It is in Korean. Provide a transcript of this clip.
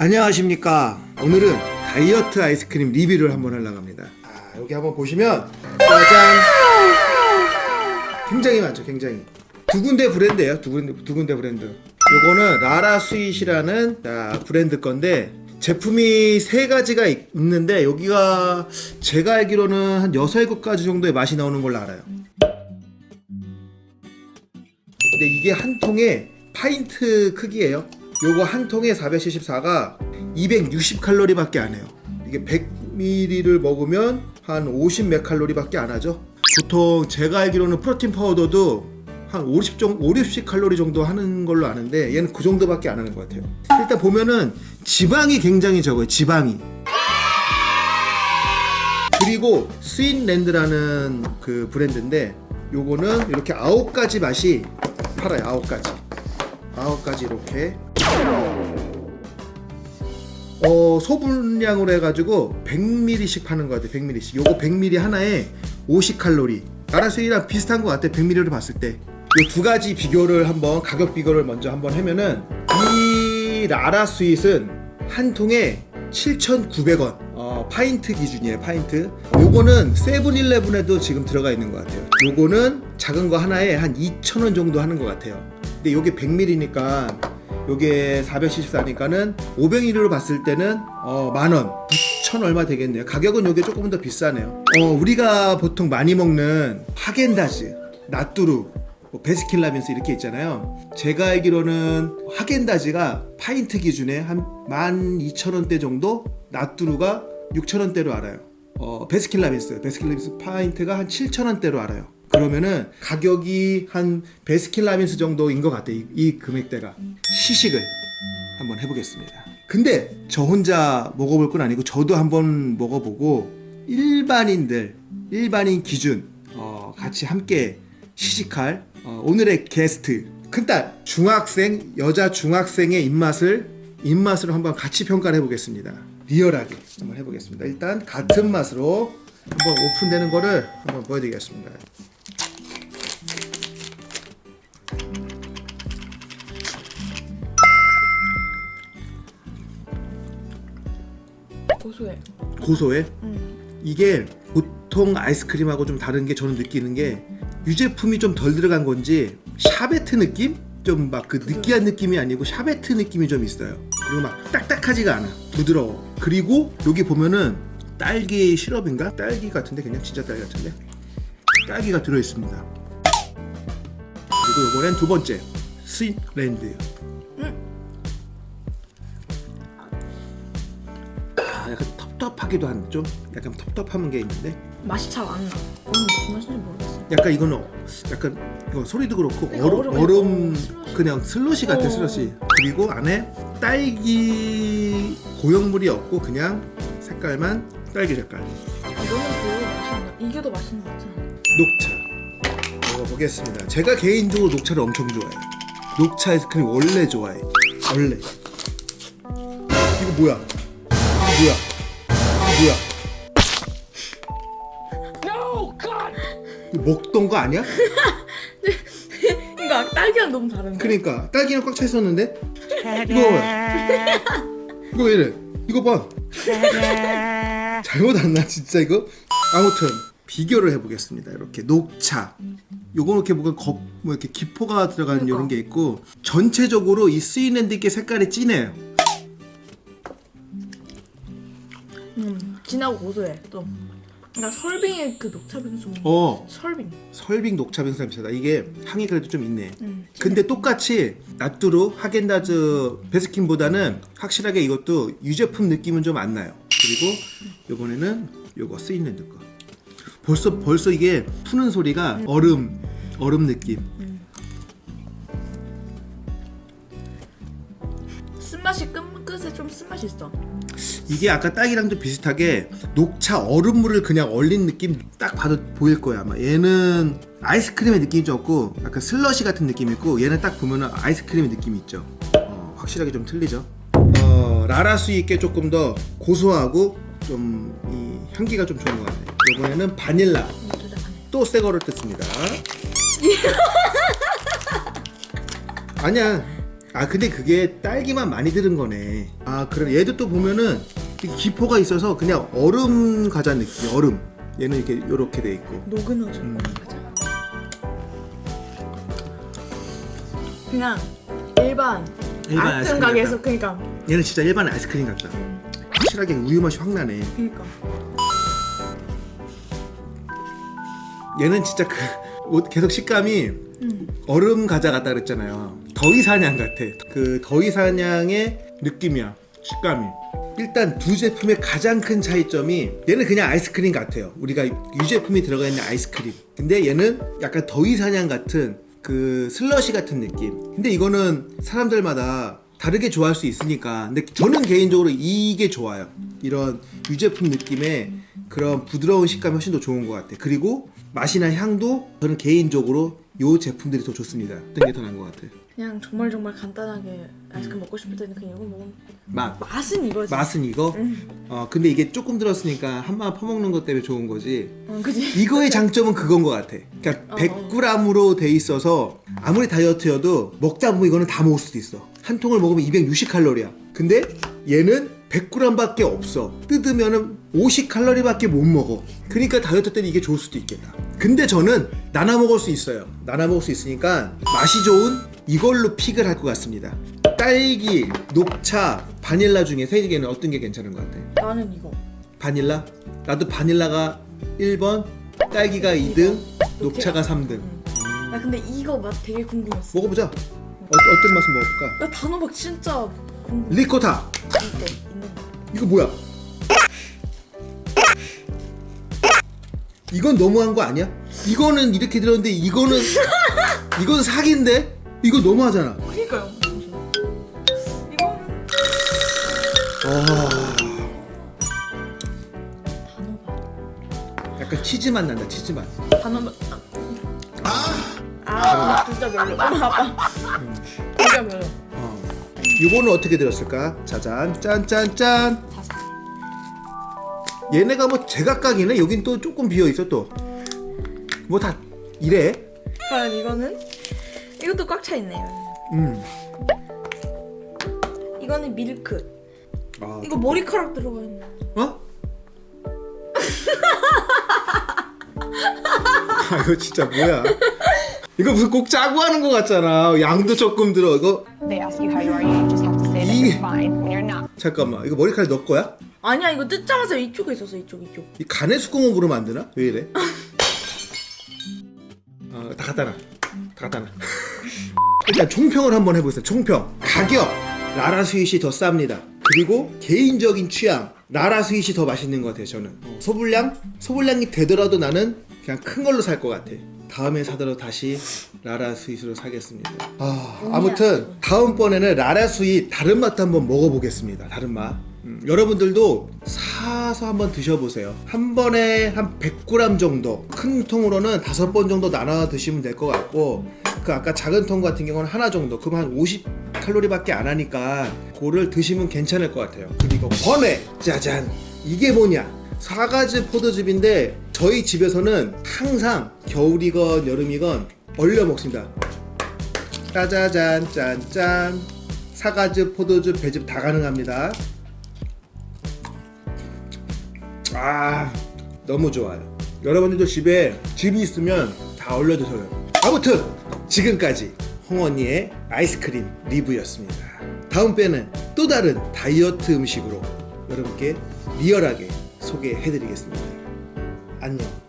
안녕하십니까. 오늘은 다이어트 아이스크림 리뷰를 한번 하려고 합니다. 아, 여기 한번 보시면 짜잔. 굉장히 많죠 굉장히. 두 군데 브랜드예요 두 군데, 두 군데 브랜드. 요거는 라라 스윗이라는 자, 브랜드 건데 제품이 세 가지가 있, 있는데 여기가 제가 알기로는 한 6, 7가지 정도의 맛이 나오는 걸로 알아요. 근데 이게 한 통에 파인트 크기예요 요거 한 통에 474가 260칼로리 밖에 안 해요. 이게 100ml를 먹으면 한 50몇 칼로리 밖에 안 하죠. 보통 제가 알기로는 프로틴 파우더도 한 50, 정도, 5, 60 칼로리 정도 하는 걸로 아는데 얘는 그 정도밖에 안 하는 것 같아요. 일단 보면은 지방이 굉장히 적어요 지방이. 그리고 스윗랜드라는 그 브랜드인데 요거는 이렇게 아홉 가지 맛이 팔아요 아홉 가지 아홉 가지 이렇게. 어 소분량으로 해가지고 100ml씩 파는 것 같아요 100ml씩. 요거 100ml 하나에 50칼로리. 라라 스윗이랑 비슷한 것 같아 100ml를 봤을 때. 이 두 가지 비교를 한번 가격 비교를 먼저 한번 하면은 이 라라 스윗은 한 통에 7,900원. 어, 파인트 기준이에요 파인트. 요거는 세븐일레븐에도 지금 들어가 있는 것 같아요. 요거는 작은 거 하나에 한 2,000원 정도 하는 것 같아요 근데 요게 100ml니까 요게 474니까는 500ml로 봤을 때는 어, 만원. 9천 얼마 되겠네요. 가격은 요게 조금 더 비싸네요. 어, 우리가 보통 많이 먹는 하겐다즈 나뚜루 뭐 베스킨라빈스 이렇게 있잖아요. 제가 알기로는 하겐다즈가 파인트 기준에 한 12,000원대 정도 나뚜루가 6,000원대로 알아요. 어, 베스킨라빈스 베스킨라빈스 파인트가 한 7,000원대로 알아요 그러면은 가격이 한 베스킨라빈스 정도인 것 같아요 이, 이 금액대가. 시식을 한번 해보겠습니다. 근데 저 혼자 먹어볼 건 아니고 저도 한번 먹어보고 일반인들 일반인 기준 어, 같이 함께 시식할 어, 오늘의 게스트. 큰딸 중학생 여자 중학생의 입맛을 입맛으로 한번 같이 평가를 해보겠습니다. 리얼하게 한번 해보겠습니다. 일단 같은 맛으로 한번 오픈되는 거를 한번 보여드리겠습니다 고소해. 고소해? 음. 이게 보통 아이스크림하고 좀 다른 게 저는 느끼는 게 유제품이 좀 덜 들어간 건지 샤베트 느낌? 좀 막 그 느끼한 느낌이 아니고 샤베트 느낌이 좀 있어요. 그리고 막 딱딱하지가 않아. 부드러워. 그리고 여기 보면은 딸기 시럽인가? 딸기 같은데? 그냥 진짜 딸기 같은데? 딸기가 들어있습니다. 그리고 이번엔 두 번째. 스윗랜드 약간 텁텁하기도 한좀 약간 텁텁한 게 있는데 맛이 잘 안 나. 음, 무슨 맛인지 모르겠어. 약간 이거는 약간 이거 소리도 그렇고 네, 얼음, 얼음. 그냥 슬러시 같아 어. 슬러시. 그리고 안에 딸기 고형물이 없고 그냥 색깔만 딸기 색깔. 아, 너는 그거 맛있는 이게 더 맛있는 것 같아. 녹차. 먹어보겠습니다. 제가 개인적으로 녹차를 엄청 좋아해요. 녹차 아이스크림 원래 좋아해. 원래. 이거 뭐야? 이거 뭐야 뭐야? 먹던 거 아니야? 이거 딸기랑 너무 다른데. 그러니까 딸기는 꽉차 있었는데? 이거 봐. 이거 왜 이래? 이거 봐. 잘못 안나 진짜 이거? 아무튼 비교를 해보겠습니다 이렇게. 녹차. 요거 이렇게 뭔가 겉, 뭐 이렇게 기포가 그러니까. 이런 게 있고 전체적으로 이 스윗랜드께 색깔이 진해요 진하고 고소해. 또. 그러니까 설빙의 그 녹차 빙수. 어 설빙. 설빙 녹차 빙수 비슷하다 이게 향이 그래도 좀 있네 음. 근데 똑같이 나뚜루 하겐다즈 베스킨보다는 확실하게 이것도 유제품 느낌은 좀 안 나요 그리고 요번에는 요거 스윗랜드 거 벌써 벌써 이게 푸는 소리가 얼음 얼음 느낌 쓴맛이 끝 좀 쓴맛이 있어. 이게 아까 딸기랑 좀 비슷하게 녹차 얼음물을 그냥 얼린 느낌 딱 봐도 보일 거야 아마. 얘는 아이스크림의 느낌이 좀 없고 약간 슬러시 같은 느낌이 있고 얘는 딱 보면 아이스크림의 느낌이 있죠. 어, 확실하게 좀 틀리죠. 어, 라라스 있게 조금 더 고소하고 좀 이 향기가 좀 좋은 것 같아요. 이번에는 바닐라. 또 새 거를 뜯습니다. 아니야 아 근데 그게 딸기만 많이 들은 거네. 아 그래 얘도 또 보면은 기포가 있어서 그냥 얼음 과자 느낌 얼음. 얘는 이렇게 요렇게 돼 있고. 노근어죠. 음. 그냥 일반, 일반 아이스크림 가게에서 그러니까. 얘는 진짜 일반 아이스크림 같다. 확실하게 우유 맛이 확 나네. 그러니까. 얘는 진짜 그 옷- 계속 식감이 음. 얼음 과자 같다 그랬잖아요. 더위사냥 같아. 그 더위사냥의 느낌이야. 식감이. 일단 두 제품의 가장 큰 차이점이 얘는 그냥 아이스크림 같아요. 우리가 유제품이 들어가 있는 아이스크림. 근데 얘는 약간 더위사냥 같은 그 슬러시 같은 느낌. 근데 이거는 사람들마다 다르게 좋아할 수 있으니까. 근데 저는 개인적으로 이게 좋아요. 이런 유제품 느낌의 그런 부드러운 식감이 훨씬 더 좋은 것 같아. 그리고 맛이나 향도 저는 개인적으로 이 제품들이 더 좋습니다. 어떤 게 더 나은 것 같아? 그냥 정말 정말 간단하게 아이스크림 먹고 싶을 때는 그냥 이거 먹으면 맛. 맛은 이거지. 맛은 이거? 응. 어 근데 이게 조금 들었으니까 한번 퍼먹는 것 때문에 좋은 거지. 어, 그지. 이거의 장점은 그건 것 같아. 그러니까 어. 100g으로 돼 있어서 아무리 다이어트여도 먹다 보면 이거는 다 먹을 수도 있어. 한 통을 먹으면 260칼로리야. 근데 얘는 100g밖에 없어 뜯으면은 50칼로리밖에 못 먹어 그러니까 다이어트 때는 이게 좋을 수도 있겠다 근데 저는 나눠 먹을 수 있어요 나눠 먹을 수 있으니까 맛이 좋은 이걸로 픽을 할 것 같습니다 딸기, 녹차, 바닐라 중에 세 개는 어떤 게 괜찮은 것 같아? 나는 이거. 바닐라? 나도 바닐라가 1번, 딸기가 2등, 녹차가 3등. 응. 나 근데 이거 맛 되게 궁금했어. 먹어보자. 어, 어떤 맛을 먹어볼까? 나 단호박 진짜. 리코타. 이거 뭐야? 이건 너무한 거 아니야? 이거는 이렇게 들었는데 이거는 이건 사기인데? 이거 너무하잖아. 그니까요. 이거는 아. 약간 치즈 맛 난다. 치즈 맛. 단호박. 아, 아 진짜 별로. 아빠. 진짜 별로. 어. 이거는 어떻게 들었을까? 짜잔, 짠짠짠. 얘네가 뭐 제각각이네. 여긴 또 조금 비어 있어 또. 뭐 다 이래. 과연 이거는 이것도 꽉 차 있네요. 음. 이거는 밀크. 아, 이거 머리카락 들어가 있네. 어? 아 이거 진짜 뭐야? 이거 무슨 꼭 짜고 하는 것 같잖아. 양도 조금 들어. 이거 They ask you how you are, you just have to say that 이- you're fine when you're not. 잠깐만. 이거 머리카락 너 거야? 아니야 이거 뜯자마자 이쪽에 있었어 이쪽 이쪽. 이 가내 수공업으로 만드나? 왜 이래? 어, 다 갖다 놔. 다 갖다 놔. 일단 총평을 한번 해보겠습니다. 총평. 가격. 라라 스윗이 더 쌉니다. 그리고 개인적인 취향. 라라 스윗이 더 맛있는 것 같아요, 저는. 어, 소분량? 소분량이 되더라도 나는 그냥 큰 걸로 살 것 같아. 다음에 사더라도 다시 라라 스윗으로 사겠습니다. 아, 아무튼 다음번에는 라라 스윗 다른 맛도 한번 먹어보겠습니다. 다른 맛. 음, 여러분들도 사서 한번 드셔보세요. 한 번에 한 100g 정도, 큰 통으로는 다섯 번 정도 나눠 드시면 될 것 같고, 그 아까 작은 통 같은 경우는 하나 정도, 그럼 한 50칼로리 밖에 안 하니까 그거를 드시면 괜찮을 것 같아요. 그리고 번외, 짜잔, 이게 뭐냐? 사가지 포도즙인데 저희 집에서는 항상 겨울이건 여름이건 얼려 먹습니다. 짜자잔 짠짠 사과즙, 포도즙, 배즙 다 가능합니다. 아 너무 좋아요. 여러분들도 집에 즙이 있으면 다 얼려 드세요. 아무튼 지금까지 홍언니의 아이스크림 리뷰였습니다. 다음 배는 또 다른 다이어트 음식으로 여러분께 리얼하게 소개해 드리겠습니다. 안녕.